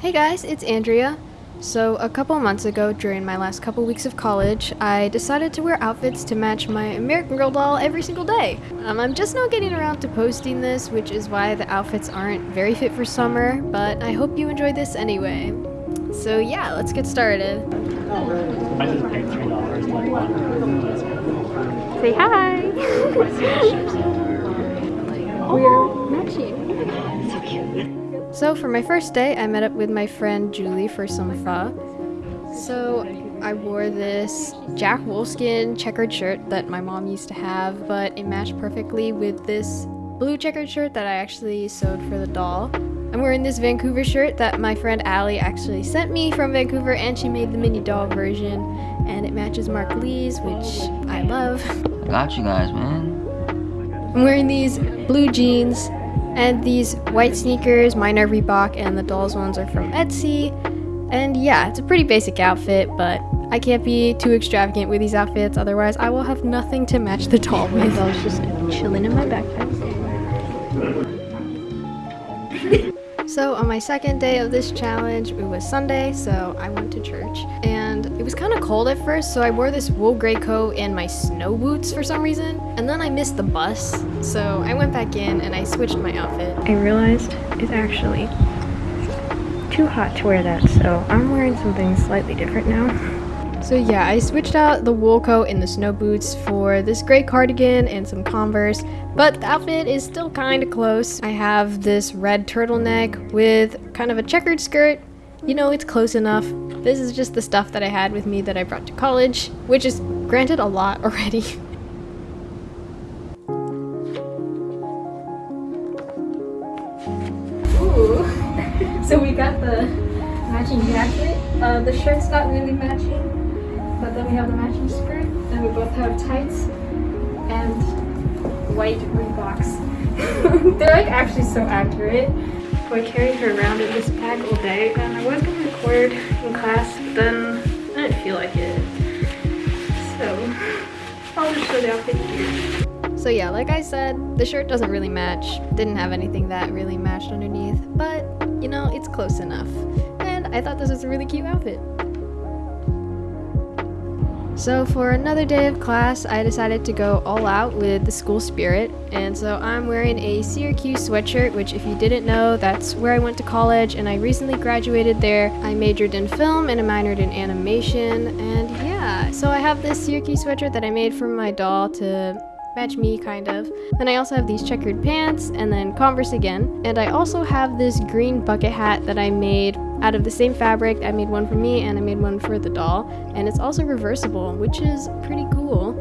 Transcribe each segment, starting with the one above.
Hey guys, it's Andrea. So, a couple months ago, during my last couple weeks of college, I decided to wear outfits to match my American Girl doll every single day. Um, I'm just not getting around to posting this, which is why the outfits aren't very fit for summer, but I hope you enjoy this anyway. So, yeah, let's get started. I just paid three dollars. Say hi! We're matching. Oh my god, So for my first day, I met up with my friend Julie for some pho. So I wore this Jack Wolfskin checkered shirt that my mom used to have, but it matched perfectly with this blue checkered shirt that I actually sewed for the doll. I'm wearing this Vancouver shirt that my friend Allie actually sent me from Vancouver and she made the mini doll version and it matches Mark Lee's, which I love. I Got you guys, man. I'm wearing these blue jeans and these white sneakers. Mine are Reebok and the doll's ones are from Etsy. And yeah, it's a pretty basic outfit, but I can't be too extravagant with these outfits, otherwise I will have nothing to match the doll My with. doll's just chilling in my backpack. So on my second day of this challenge, it was Sunday, so I went to church. And it was kind of cold at first, so I wore this wool gray coat and my snow boots for some reason. And then I missed the bus, so I went back in and I switched my outfit. I realized it's actually too hot to wear that, so I'm wearing something slightly different now. So yeah, I switched out the wool coat and the snow boots for this gray cardigan and some Converse, but the outfit is still kind of close. I have this red turtleneck with kind of a checkered skirt. You know, it's close enough. This is just the stuff that I had with me that I brought to college, which is granted a lot already. Ooh, so we got the matching jacket. Uh, the shirt's not really matching, but then we have the matching skirt, and we both have tights and white Reeboks. They're like actually so accurate. So I carried her around in this bag all day, and I was gonna record in class, but then I didn't feel like it. So I'll just show the outfit here. So yeah, like I said, the shirt doesn't really match. Didn't have anything that really matched underneath, but you know, it's close enough. And I thought this was a really cute outfit. So for another day of class, I decided to go all out with the school spirit. And so I'm wearing a Syracuse sweatshirt, which if you didn't know, that's where I went to college and I recently graduated there. I majored in film and I minored in animation. And yeah, so I have this Syracuse sweatshirt that I made for my doll to match me kind of. Then I also have these checkered pants and then Converse again. And I also have this green bucket hat that I made out of the same fabric. I made one for me and I made one for the doll. And it's also reversible, which is pretty cool.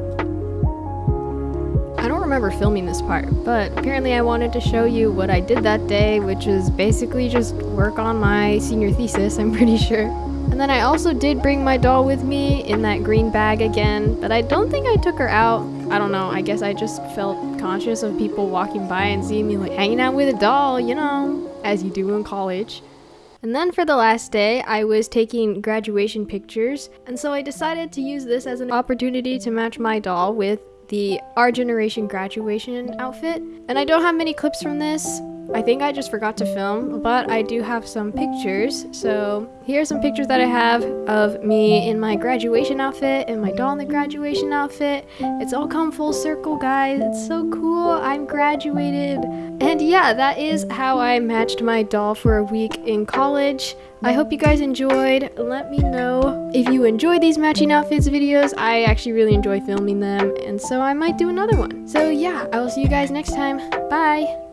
I don't remember filming this part, but apparently I wanted to show you what I did that day, which is basically just work on my senior thesis, I'm pretty sure. And then I also did bring my doll with me in that green bag again, but I don't think I took her out. I don't know, I guess I just felt conscious of people walking by and seeing me like hanging out with a doll, you know, as you do in college. And then for the last day, I was taking graduation pictures, and so I decided to use this as an opportunity to match my doll with the Our Generation graduation outfit. And I don't have many clips from this. I think I just forgot to film, but I do have some pictures. So here are some pictures that I have of me in my graduation outfit and my doll in the graduation outfit. It's all come full circle, guys. It's so cool. I'm graduated. And yeah, that is how I matched my doll for a week in college. I hope you guys enjoyed. Let me know if you enjoy these matching outfits videos. I actually really enjoy filming them, and so I might do another one. So yeah, I will see you guys next time. Bye!